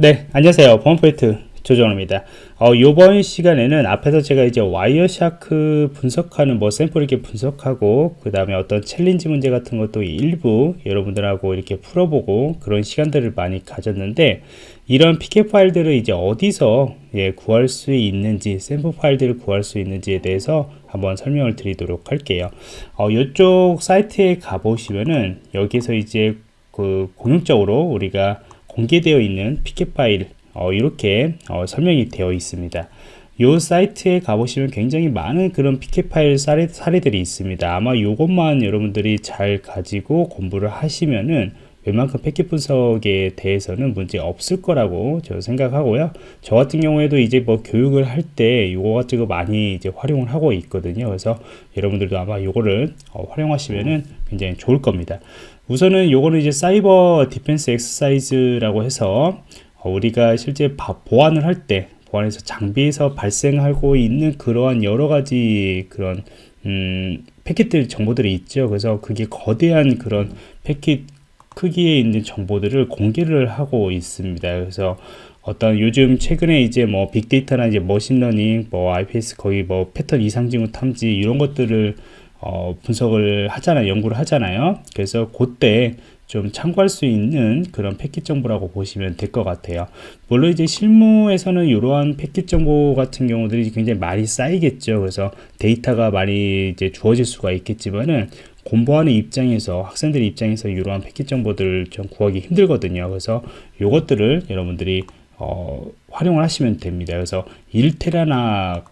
네 안녕하세요. 보안프로젝트 조정원입니다. 어, 이번 시간에는 앞에서 제가 이제 Wireshark 분석하는 뭐 샘플 이렇게 분석하고 그 다음에 어떤 challenge 문제 같은 것도 일부 여러분들하고 이렇게 풀어보고 그런 시간들을 많이 가졌는데 이런 PCAP 파일들을 이제 어디서 예, 구할 수 있는지 샘플 파일들을 구할 수 있는지에 대해서 한번 설명을 드리도록 할게요. 어, 이쪽 사이트에 가보시면은 여기서 이제 그 공용적으로 우리가 공개되어 있는 피켓 파일 어, 이렇게 어, 설명이 되어 있습니다. 이 사이트에 가보시면 굉장히 많은 그런 피켓 파일 사례, 사례들이 있습니다. 아마 이것만 여러분들이 잘 가지고 공부를 하시면은 웬만큼 패킷 분석에 대해서는 문제 없을 거라고 저 생각하고요. 저 같은 경우에도 이제 뭐 교육을 할 때 이거 가지고 많이 이제 활용을 하고 있거든요. 그래서 여러분들도 아마 이거를 어, 활용하시면은 굉장히 좋을 겁니다. 우선은 요거는 이제 Cyber Defense Exercise라고 해서 어, 우리가 실제 보안을 할때 보안에서 장비에서 발생하고 있는 그러한 여러 가지 그런 음, 패킷들 정보들이 있죠. 그래서 그게 거대한 그런 패킷 크기에 있는 정보들을 공개를 하고 있습니다. 그래서 어떤 요즘 최근에 이제 뭐 빅데이터나 이제 machine learning 뭐 IPS 거의 뭐 패턴 이상징후 탐지 이런 것들을 어, 분석을 하잖아요 연구를 하잖아요. 그래서 그때 좀 참고할 수 있는 그런 패킷 정보라고 보시면 될 것 같아요. 물론 이제 실무에서는 이러한 패킷 정보 같은 경우들이 굉장히 많이 쌓이겠죠. 그래서 데이터가 많이 이제 주어질 수가 있겠지만은 공부하는 입장에서 학생들 입장에서 이러한 패킷 정보들을 좀 구하기 힘들거든요. 그래서 이것들을 여러분들이 어, 활용을 하시면 됩니다. 그래서 1테라나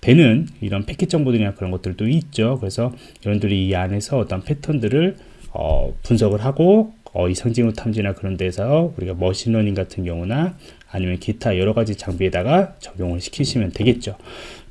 되는 이런 패킷 정보들이나 그런 것들도 있죠. 그래서 여러분들이 이 안에서 어떤 패턴들을 어, 분석을 하고 어, 이상징후 탐지나 그런 데서 우리가 machine learning 같은 경우나 아니면 기타 여러 가지 장비에다가 적용을 시키시면 되겠죠.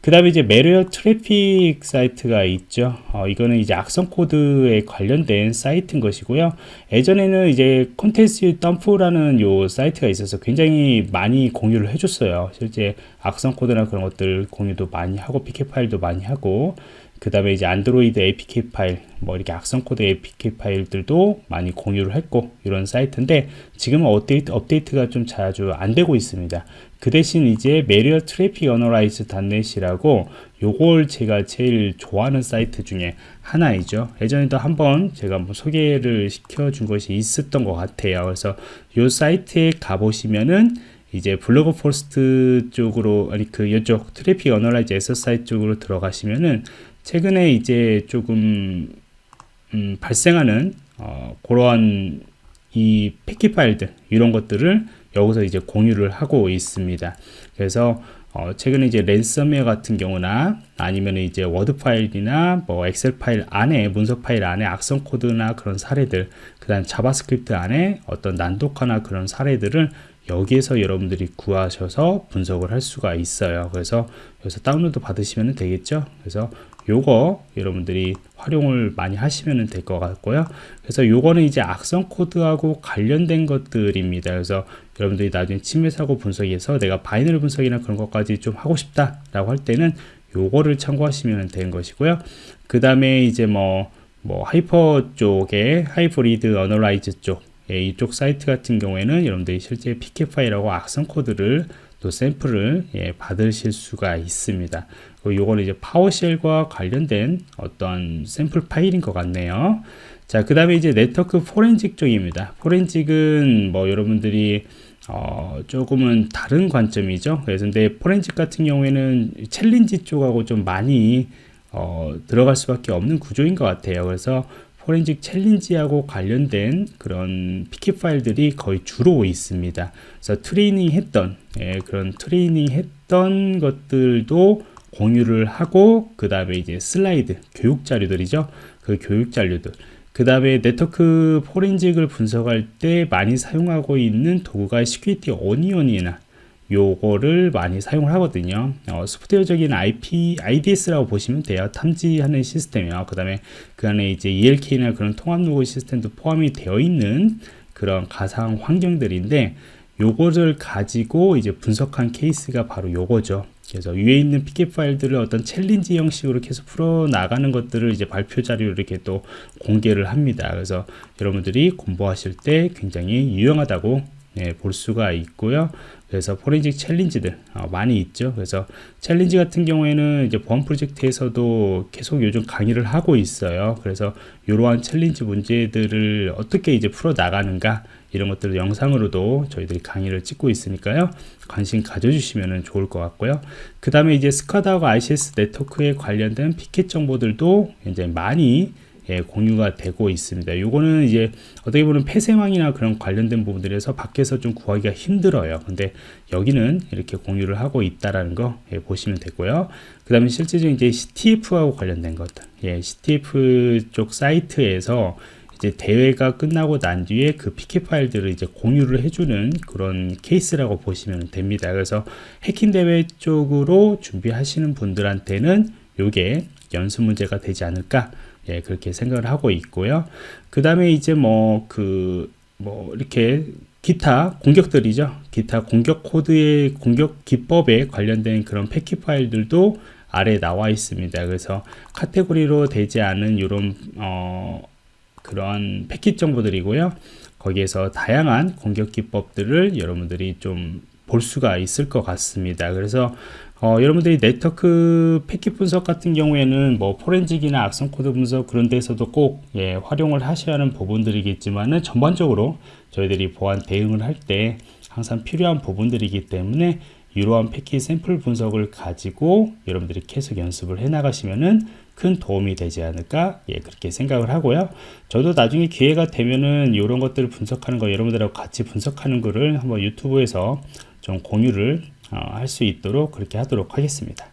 그 다음에 이제 Malware Traffic 사이트가 있죠. 어, 이거는 이제 악성 코드에 관련된 사이트인 것이고요. 예전에는 이제 Contagio Dump라는 요 사이트가 있어서 굉장히 많이 공유를 해줬어요. 실제 악성 코드나 그런 것들 공유도 많이 하고 PCAP 파일도 많이 하고 그 다음에 이제 안드로이드 APK 파일 뭐 이렇게 악성 코드 APK 파일들도 많이 공유를 했고 이런 사이트인데 지금은 업데이트, 업데이트가 좀 자주 안 되고 있습니다 그 대신 이제 Malware Traffic Analysis.net이라고 요걸 제가 제일 좋아하는 사이트 중에 하나이죠. 예전에도 한번 제가 한번 소개를 시켜준 것이 있었던 것 같아요. 그래서 요 사이트에 가보시면은 이제 blog post 쪽으로 아니 그 이쪽 Traffic Analysis Exercise 쪽으로 들어가시면은 최근에 이제 조금 음, 발생하는 어, 그러한 이 패킷 파일들 이런 것들을 여기서 이제 공유를 하고 있습니다. 그래서 어, 최근에 이제 랜섬웨어 같은 경우나 아니면 이제 워드 파일이나 뭐 엑셀 파일 안에 문서 파일 안에 악성 코드나 그런 사례들 그다음 자바스크립트 안에 어떤 난독화나 그런 사례들을 여기에서 여러분들이 구하셔서 분석을 할 수가 있어요 그래서 여기서 다운로드 받으시면 되겠죠 그래서 요거 여러분들이 활용을 많이 하시면 될 것 같고요. 그래서 요거는 이제 악성 코드하고 관련된 것들입니다. 그래서 여러분들이 나중에 침해 사고 분석에서 내가 binary 분석이나 그런 것까지 좀 하고 싶다 라고 할 때는 요거를 참고하시면 되는 것이고요. 그 다음에 이제 뭐, 뭐 hyper 쪽에 Hybrid Analysis 쪽 예, 이쪽 사이트 같은 경우에는 여러분들이 실제 PCAP 파일하고 악성 코드를 또 샘플을 예, 받으실 수가 있습니다. 요거는 이제 PowerShell과 관련된 어떤 샘플 파일인 것 같네요. 자, 그 다음에 이제 네트워크 포렌직 쪽입니다. forensic은 뭐 여러분들이 어, 조금은 다른 관점이죠. 그래서 근데 포렌직 같은 경우에는 challenge 쪽하고 좀 많이 어, 들어갈 수밖에 없는 구조인 것 같아요. 그래서 forensic challenge하고 관련된 그런 패킷 파일들이 거의 주로 있습니다. 그래서 트레이닝 했던 예, 그런 트레이닝 했던 것들도 공유를 하고 그 다음에 이제 슬라이드 교육 자료들이죠. 그 교육 자료들. 그 다음에 네트워크 forensic을 분석할 때 많이 사용하고 있는 도구가 Security Onion이나 요거를 많이 사용을 하거든요. 어, 소프트웨어적인 IP, IDS라고 보시면 돼요. 탐지하는 시스템이요. 그 다음에 그 안에 이제 ELK나 그런 통합 로그 시스템도 포함이 되어 있는 그런 가상 환경들인데 요거를 가지고 이제 분석한 케이스가 바로 요거죠 그래서 위에 있는 패킷 파일들을 어떤 challenge 형식으로 계속 풀어 나가는 것들을 이제 발표 자료로 이렇게 또 공개를 합니다. 그래서 여러분들이 공부하실 때 굉장히 유용하다고 예, 볼 수가 있고요. 그래서 forensic challenge들 어, 많이 있죠. 그래서 challenge 같은 경우에는 이제 보안 프로젝트에서도 계속 요즘 강의를 하고 있어요. 그래서 이러한 challenge 문제들을 어떻게 이제 풀어 나가는가 이런 것들을 영상으로도 저희들이 강의를 찍고 있으니까요. 관심 가져주시면 좋을 것 같고요. 그 다음에 이제 SCADA하고 ICS 네트워크에 관련된 패킷 정보들도 이제 많이 예, 공유가 되고 있습니다. 요거는 이제 어떻게 보면 폐쇄망이나 그런 관련된 부분들에서 밖에서 좀 구하기가 힘들어요. 근데 여기는 이렇게 공유를 하고 있다라는 거 예, 보시면 되고요. 그 다음에 실제적인 이제 CTF하고 관련된 것들, 예, CTF 쪽 사이트에서 이제 대회가 끝나고 난 뒤에 그 PK 파일들을 이제 공유를 해주는 그런 케이스라고 보시면 됩니다. 그래서 해킹 대회 쪽으로 준비하시는 분들한테는 요게 연습 문제가 되지 않을까 예, 그렇게 생각을 하고 있고요. 그 다음에 이제 뭐, 그, 뭐, 이렇게 기타 공격들이죠. 기타 공격 코드의 공격 기법에 관련된 그런 패킷 파일들도 아래 나와 있습니다. 그래서 카테고리로 되지 않은 이런, 어, 그런 패킷 정보들이고요. 거기에서 다양한 공격 기법들을 여러분들이 좀 볼 수가 있을 것 같습니다. 그래서 어, 여러분들이 네트워크 패킷 분석 같은 경우에는 뭐 forensic이나 악성 코드 분석 그런 데서도 꼭 예, 활용을 하셔야 하는 부분들이겠지만은 전반적으로 저희들이 보안 대응을 할 때 항상 필요한 부분들이기 때문에 이러한 패킷 샘플 분석을 가지고 여러분들이 계속 연습을 해 나가시면은 큰 도움이 되지 않을까 예 그렇게 생각을 하고요 저도 나중에 기회가 되면은 이런 것들을 분석하는 거 여러분들하고 같이 분석하는 거를 한번 유튜브에서 좀 공유를 어, 할수 있도록 그렇게 하도록 하겠습니다.